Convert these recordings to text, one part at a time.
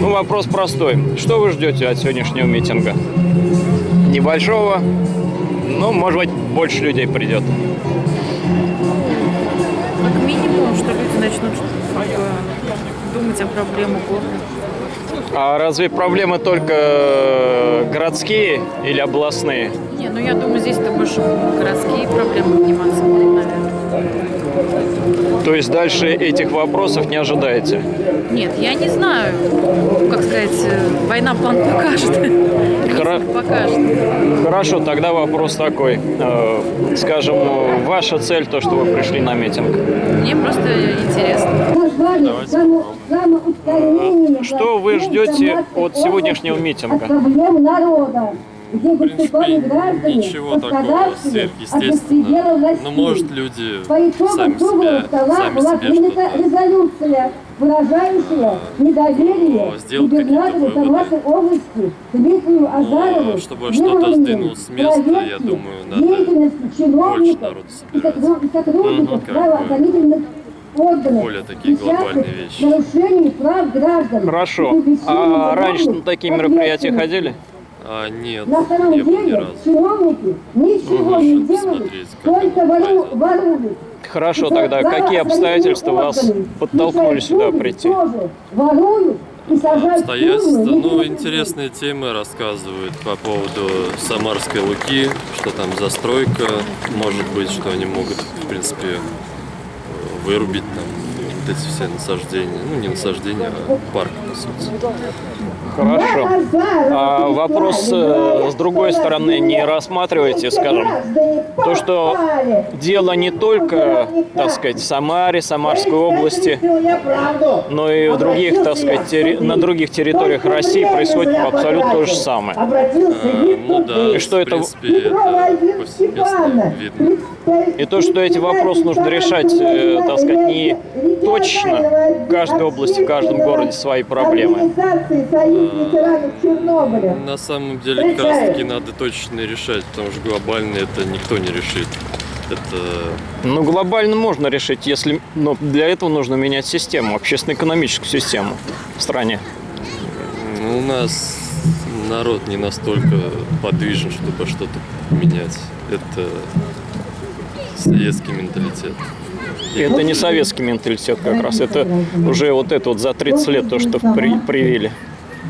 Ну, вопрос простой. Что вы ждете от сегодняшнего митинга? Небольшого, ну, может быть, больше людей придет. Минимум, что люди начнут э, думать о проблемах города. А разве проблемы только э, городские или областные? Не, ну я думаю, здесь-то больше городские проблемы подниматься будут, наверное. То есть дальше этих вопросов не ожидаете? Нет, я не знаю, как сказать, э, война план покажет. Хра- Покажет. Хорошо, тогда вопрос такой. Э, Скажем, ваша цель, то, что вы пришли на митинг. Мне просто интересно. Что вы ждете от сегодняшнего митинга? Где В принципе, ничего такого. сверхъестественного. Но, может, люди по итогам сами себя, стола сами была себе принята резолюция, выражающая недоверие ну, губернатору Самарской области Дмитрию Азарову, Ну, чтобы что-то сдвинуть с места, я думаю, надо чиновников народу собирать. и сотрудников правоохранительных органов, более такие глобальные вещи. к нарушению прав граждан. Хорошо. А раньше на такие мероприятия ходили? А, нет, На самом не было ни деле разу. чиновники ничего Можно не делают, только вору- воруют. Хорошо, И тогда какие обстоятельства вас органы, подтолкнули сюда прийти? Тоже воруют в Обстоятельства, ну, интересные темы рассказывают по поводу Самарской Луки, что там застройка, может быть, что они могут, в принципе, вырубить там вот эти все насаждения, ну, не насаждения, а парк. Хорошо. А вопрос э, с другой стороны не рассматриваете, скажем, то, что дело не только, так сказать, в Самаре, Самарской области, но и в других, так сказать, терри- на других территориях России происходит абсолютно то же самое. А, ну да, И что в это- принципе, это повсеместно видно. И то, что эти вопросы нужно решать, э, так сказать, не точно в каждой области, в каждом городе свои проблемы. Ветеранов Чернобыля. На самом деле, как раз таки надо точно решать, потому что глобально это никто не решит. Это Ну, глобально можно решить, если, но для этого нужно менять систему, общественно-экономическую систему в стране. ну, у нас народ не настолько подвижен, чтобы что-то менять. Это советский менталитет. Это не советский менталитет как раз, это уже вот это вот за 30 лет то, что при- привили.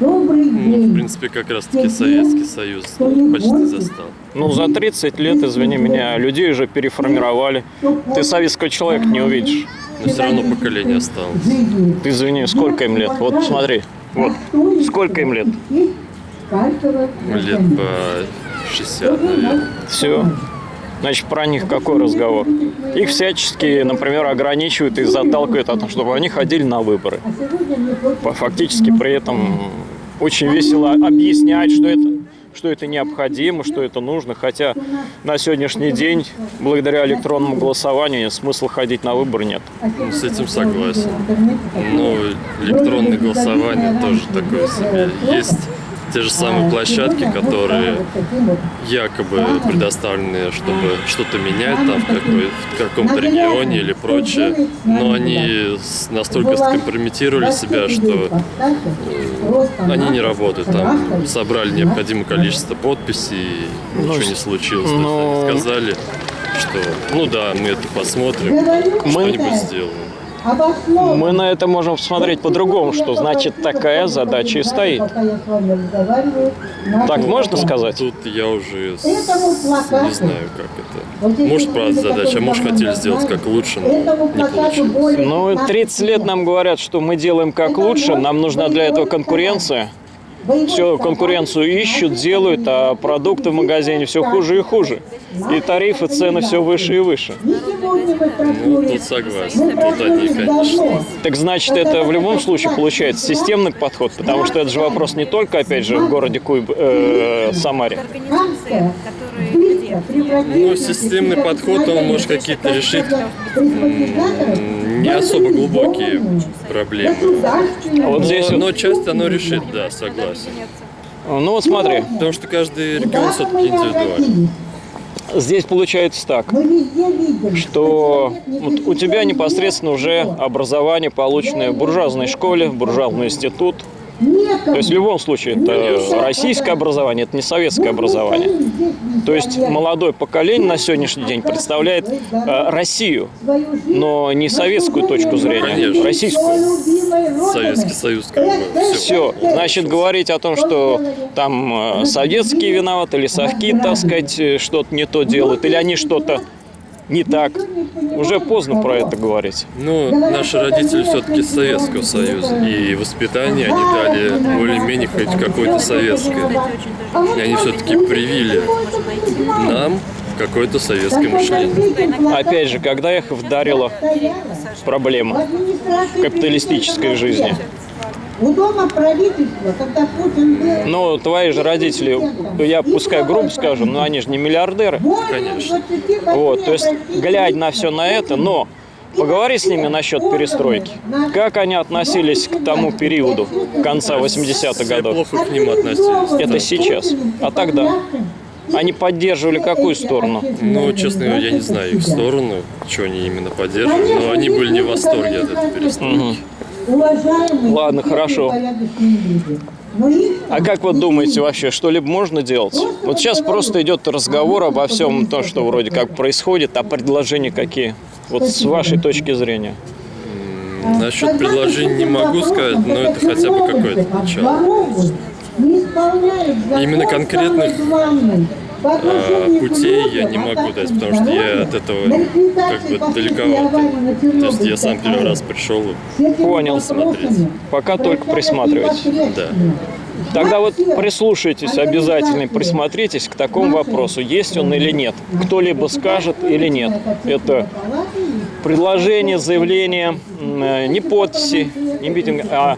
Ну, в принципе, как раз таки Советский Союз почти застал. Ну, за 30 лет, извини меня, людей уже переформировали. Ты советского человека не увидишь. Но все равно поколение осталось. Ты извини, сколько им лет? Вот смотри, вот, сколько им лет? Лет по 60, наверное. Все. Значит, про них какой разговор? Их всячески, например, ограничивают и заталкивают о том, чтобы они ходили на выборы. Фактически при этом очень весело объяснять, что это, что это необходимо, что это нужно. Хотя на сегодняшний день, благодаря электронному голосованию, смысла ходить на выборы нет. Ну, с этим согласен. Но электронное голосование тоже такое себе. Есть те же самые площадки, которые якобы предоставлены, чтобы что-то менять там в, какой, в каком-то регионе или прочее, но они настолько скомпрометировали себя, что они не работают. Там. собрали необходимое количество подписей, и Ну, ничего не случилось. Они сказали, что ну да, мы это посмотрим, Мы- что-нибудь сделаем. Мы на это можем посмотреть по-другому, что значит такая задача и стоит. Так можно сказать? Тут я уже с- не знаю, как это. Может, правда задача, а может, хотели сделать как лучше, но не получилось. Ну, 30 лет нам говорят, что мы делаем как лучше, нам нужна для этого конкуренция. Все, конкуренцию ищут, делают, а продукты в магазине все хуже и хуже. И тарифы, цены все выше и выше. Ну, тут согласен. Тут они, конечно. Так значит, это в любом случае получается системный подход, потому что это же вопрос не только, опять же, в городе Куйб, э, Самаре. Ну, системный подход, он может какие-то решить не особо глубокие проблемы. А вот здесь Но, вот, часть оно решит, да, согласен. ну вот смотри, Потому что каждый регион все-таки индивидуален. здесь получается так, что вот у тебя непосредственно уже образование, полученное в буржуазной школе, в буржуазный институт. То есть в любом случае это российское образование, это не советское образование. То есть молодое поколение на сегодняшний день представляет э, Россию, но не советскую точку зрения, Конечно. российскую. Советский Союз, как бы, все. Все, значит, говорить о том, что там э, советские виноваты, или совки, так сказать, э, что-то не то делают, или они что-то не так, уже поздно про это говорить. Ну, наши родители все-таки Советского Союза, и воспитание они дали более-менее хоть какое-то советское. И они все-таки привили нам какое-то советское мышление. Опять же, когда их вдарила проблема капиталистической жизни. У дома правительства, когда Путин был... Ну, твои же родители, я пускай грубо скажу, но они же не миллиардеры. Конечно. Вот, то есть, глядя на все на это, но поговори с ними насчет перестройки. Как они относились к тому периоду конца 80-х Все годов? плохо к ним относились. Это сейчас. А тогда? Они поддерживали какую сторону? Ну, честно говоря, я не знаю их сторону, что они именно поддерживали, но они были не в восторге от этой перестройки. Уважаемые Ладно, хорошо. А как вы думаете вообще, что-либо можно делать? Вот сейчас просто идет разговор обо всем том, что вроде как происходит, а предложения какие? Вот с вашей точки зрения. Насчет предложений не могу сказать, но это хотя бы какое-то начало. Именно конкретных а, путей я не могу дать, потому что я от этого как бы далековато. То есть я сам первый раз пришел. Понял. Смотреть. Пока только присматривать. Да. Тогда вот прислушайтесь обязательно, и присмотритесь к такому вопросу, есть он или нет. Кто-либо скажет или нет. Это предложение, заявление, э, не подписи, не митинг, а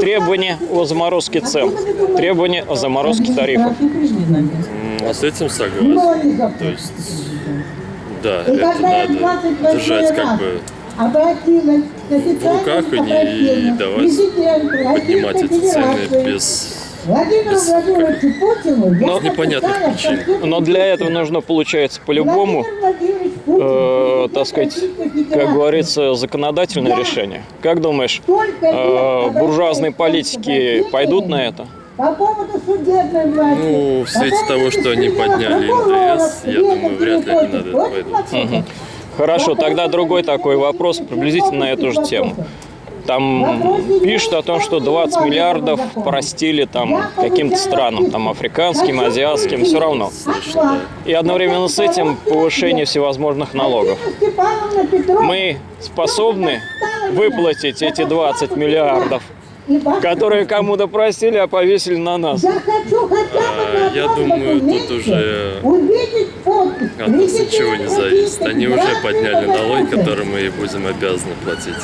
требования о заморозке цен, требования о заморозке тарифов. А с этим согласен. То есть, да, это надо держать как бы в руках и не- и давать поднимать эти цены без Владимиру без Владимировичу Путину я Но- непонятных причин. Но для этого нужно, получается, по-любому, э, так сказать, как говорится, законодательное решение. Как думаешь, э, буржуазные политики пойдут на это? По поводу судебной власти. Ну, в свете по того, что они подняли НДС, я думаю, вряд ли они на это пойдут. Хорошо, тогда другой такой вопрос, приблизительно на эту же тему. Там пишут о том, что 20 миллиардов простили там каким-то странам, там африканским, азиатским, все равно. И одновременно с этим повышение всевозможных налогов. Мы способны выплатить эти 20 миллиардов, которые кому-то простили, а повесили на нас. Я хочу хотя бы А, я думаю, тут уже От нас ничего не зависит. Они уже подняли налоги, Федерации. которые мы будем обязаны платить.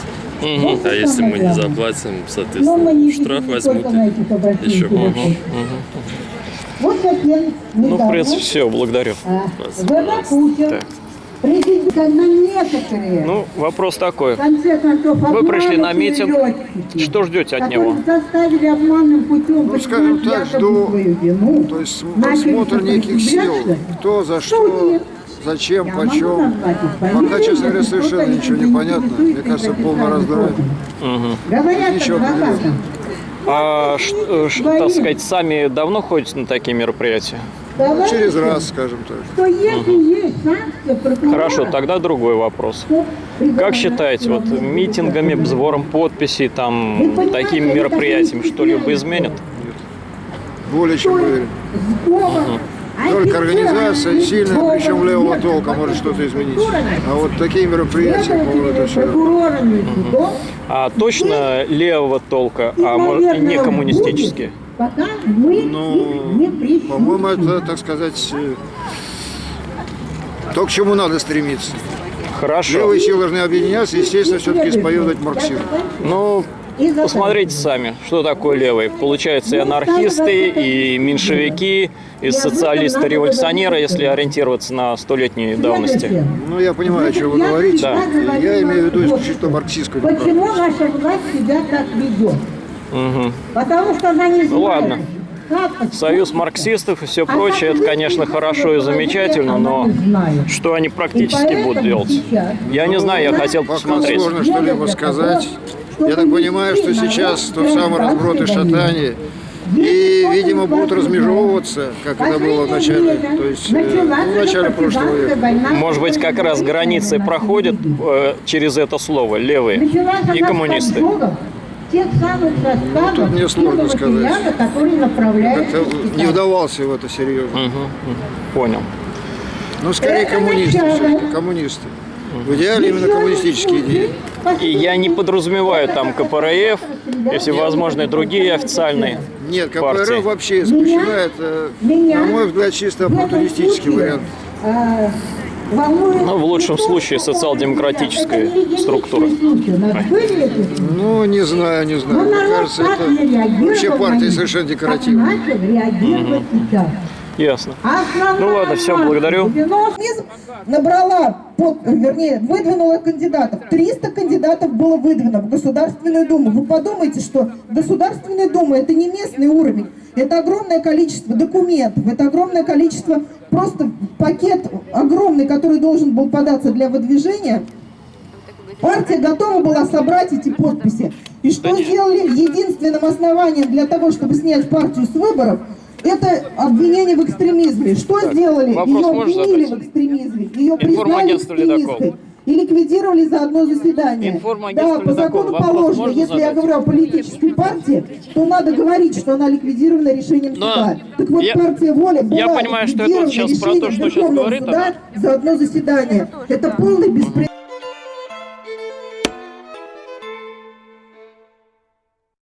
Мгм. А если мы не заплатим, соответственно, не штраф возьмут еще больше. Вот совсем Ну, в принципе, все, благодарю. а. ВВ Путин, Так. Президент на некоторые, Ну, вопрос такой. концов, Вы пришли на митинг. летчики, Что ждете от него? путем Ну, скажем так, жду, вину. То есть просмотр неких сил, кто за что, зачем, Я почем. Пока, честно говоря, совершенно ничего не не понятно. Мне кажется, раздоры. органов. Говорят Ничего адвокатам, А, ш- э, ш- так сказать, сами давно ходите на такие мероприятия? Ну, через раз, скажем так. что если есть санкция Хорошо, тогда другой вопрос. Как считаете, вот митингами, сбором подписей, там, такими мероприятиями что-либо изменят? Более чем уверен. Только организация сильная, причем левого толка может что-то изменить. А вот такие мероприятия, по-моему, это все. А точно левого толка, а может не коммунистические? Пока мы их не Ну, прищучим. по-моему, это, так сказать, э, то, к чему надо стремиться. Хорошо. Левые силы должны объединяться, естественно, все-таки исповедовать марксизм. Ну, посмотрите сами, что такое левые. Получается и анархисты, и меньшевики, и социалисты-революционеры, если ориентироваться на столетней давности. Ну, я понимаю, о чем вы говорите. Да. Я имею в виду исключительно марксистскую Почему наша власть себя так ведет? Мгм. Потому что она не знает, Ну ладно. Союз марксистов и все прочее, это, конечно, хорошо и замечательно, но что они практически будут делать? Я не знаю, я хотел посмотреть. сложно что-либо сказать. Я так понимаю, что сейчас тот самый разброд и шатание. И, видимо, будут размежевываться, как это было в начале, то есть, э, ну, в начале прошлого века. Может быть, как раз границы проходят э, через это слово левые и коммунисты. Тех самых составов, тут мне сложно сказать. направляются Как-то в не вдавался в это серьезно. Мгм. Понял. Ну, скорее Это коммунисты, коммунисты. В идеале именно коммунистические идеи. И я не подразумеваю там КПРФ и всевозможные другие официальные Нет, партии. КПРФ вообще исключена. Это, Меня на мой взгляд, чисто оппортунистический вариант. Ну, в лучшем случае, были эти Ну, не знаю, не знаю. Мне кажется, это вообще партия совершенно декоративная. сейчас. Ясно. Ну ладно, масса благодарю. 90 Коммунизм набрала, под, вернее, выдвинула кандидатов. 300 кандидатов было выдвинуто в Государственную Думу. Вы подумайте, что Государственная Дума это не местный уровень. Это огромное количество документов, это огромное количество, просто пакет огромный, который должен был податься для выдвижения. Партия готова была собрать эти подписи. И что сделали единственным основанием для того, чтобы снять партию с выборов, это обвинение в экстремизме. Что сделали? вопрос Ее обвинили в экстремизме. Ее признали экстремисткой. И ликвидировали за одно заседание. Да, по закону Вопрос положено, если я говорю о политической партии, то надо говорить, что она ликвидирована решением Но суда. Так вот, я- партия «Воля» была я понимаю, что это вот сейчас про то, что сейчас говорит суда она. за одно заседание. Это полный беспредел.